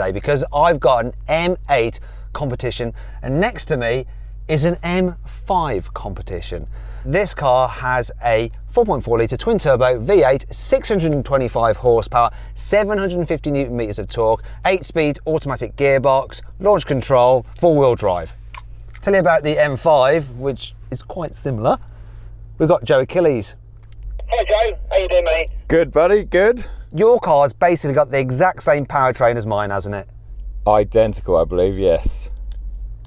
today because I've got an M8 competition and next to me is an M5 competition. This car has a 4.4 litre twin turbo V8, 625 horsepower, 750 newton meters of torque, 8 speed automatic gearbox, launch control, four wheel drive. Tell you about the M5, which is quite similar. We've got Joe Achilles. Hi Joe, how you doing mate? Good, buddy, good. Your car's basically got the exact same powertrain as mine, hasn't it? Identical, I believe, yes.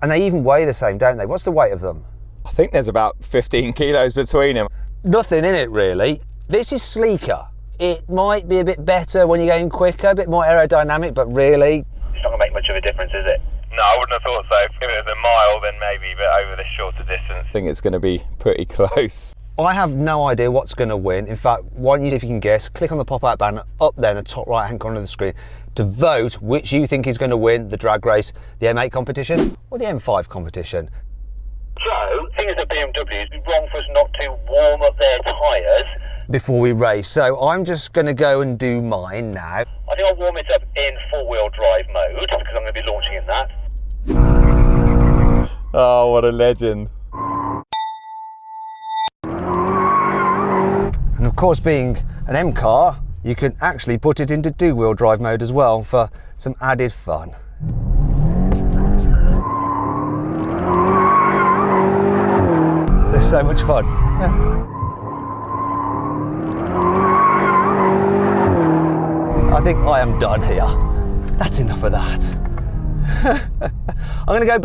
And they even weigh the same, don't they? What's the weight of them? I think there's about 15 kilos between them. Nothing in it really. This is sleeker. It might be a bit better when you're going quicker, a bit more aerodynamic, but really, It's not gonna make much of a difference, is it? No, I wouldn't have thought so. If it was a mile, then maybe, but over the shorter distance. I think it's going to be pretty close. I have no idea what's going to win. In fact, why don't you, if you can guess, click on the pop-out banner up there in the top right-hand corner of the screen to vote which you think is going to win the drag race, the M8 competition or the M5 competition. So, thing is that BMW, it'd be wrong for us not to warm up their tyres. Before we race, so I'm just going to go and do mine now. I think I'll warm it up in four-wheel drive mode because I'm going to be launching in that. Oh, what a legend. Course, being an M car, you can actually put it into two-wheel drive mode as well for some added fun. There's so much fun. I think I am done here. That's enough of that. I'm going to go back.